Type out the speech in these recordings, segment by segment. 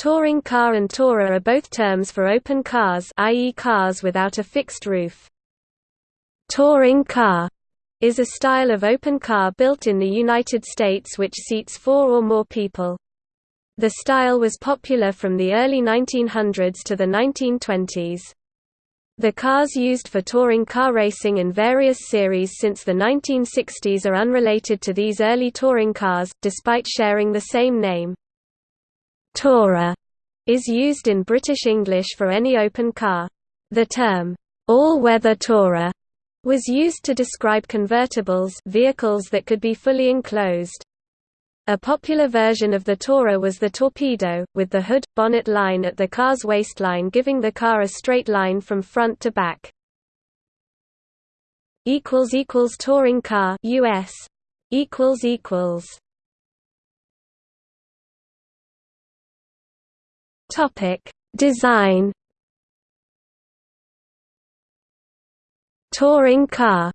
Touring car and tourer are both terms for open cars i.e. cars without a fixed roof. Touring car is a style of open car built in the United States which seats four or more people. The style was popular from the early 1900s to the 1920s. The cars used for touring car racing in various series since the 1960s are unrelated to these early touring cars, despite sharing the same name. Tourer is used in British English for any open car. The term, all-weather tourer, was used to describe convertibles vehicles that could be fully enclosed. A popular version of the Tourer was the Torpedo, with the hood, bonnet line at the car's waistline giving the car a straight line from front to back. Touring car US. Topic: Design. Touring car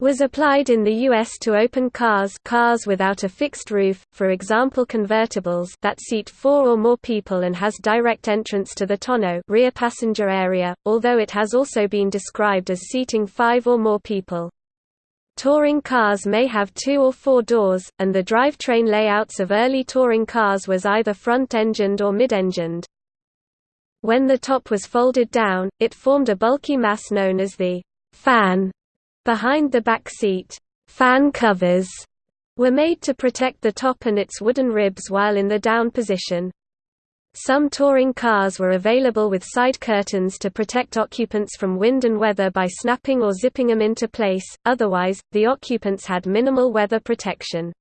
was applied in the U.S. to open cars cars without a fixed roof, for example convertibles that seat four or more people and has direct entrance to the tonneau rear passenger area, although it has also been described as seating five or more people. Touring cars may have two or four doors, and the drivetrain layouts of early touring cars was either front-engined or mid-engined. When the top was folded down, it formed a bulky mass known as the fan behind the back seat. Fan covers were made to protect the top and its wooden ribs while in the down position. Some touring cars were available with side curtains to protect occupants from wind and weather by snapping or zipping them into place, otherwise, the occupants had minimal weather protection.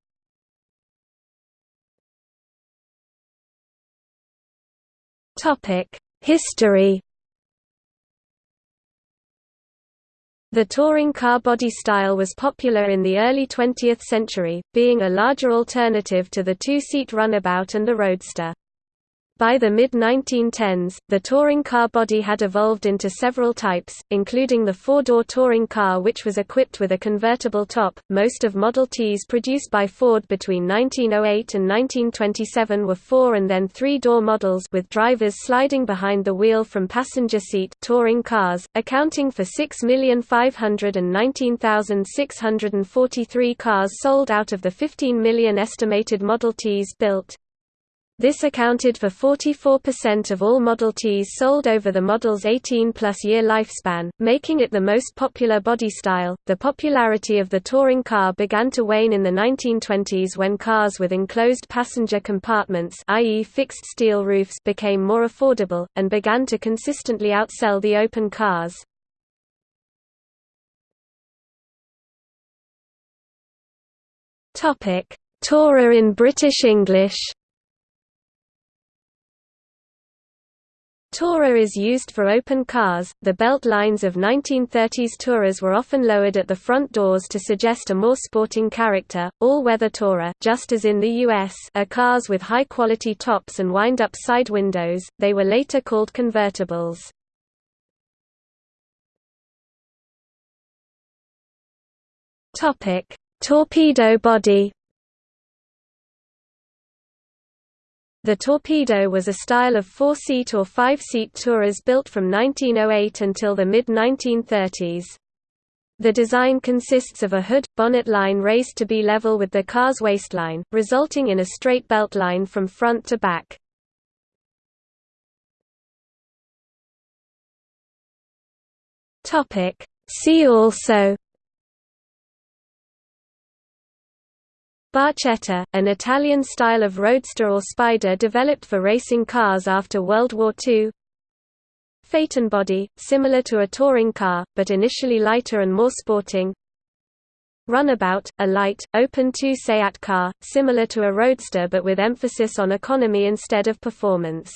History The touring car body style was popular in the early 20th century, being a larger alternative to the two-seat runabout and the roadster. By the mid-1910s, the touring car body had evolved into several types, including the four-door touring car which was equipped with a convertible top. Most of Model Ts produced by Ford between 1908 and 1927 were four and then three-door models with drivers sliding behind the wheel from passenger seat touring cars, accounting for 6,519,643 cars sold out of the 15 million estimated Model Ts built. This accounted for 44% of all Model Ts sold over the model's 18-plus year lifespan, making it the most popular body style. The popularity of the touring car began to wane in the 1920s when cars with enclosed passenger compartments, i.e., fixed steel roofs, became more affordable and began to consistently outsell the open cars. Topic: Tourer in British English. Tourer is used for open cars. The belt lines of 1930s Tourers were often lowered at the front doors to suggest a more sporting character. All-weather Tourer, just as in the US, are cars with high-quality tops and wind-up side windows. They were later called convertibles. Topic: Torpedo body. The Torpedo was a style of four-seat or five-seat Tourers built from 1908 until the mid-1930s. The design consists of a hood, bonnet line raised to be level with the car's waistline, resulting in a straight belt line from front to back. See also Barchetta, an Italian style of roadster or spider developed for racing cars after World War II Phaeton body, similar to a touring car, but initially lighter and more sporting. Runabout, a light, open two-seat car, similar to a roadster but with emphasis on economy instead of performance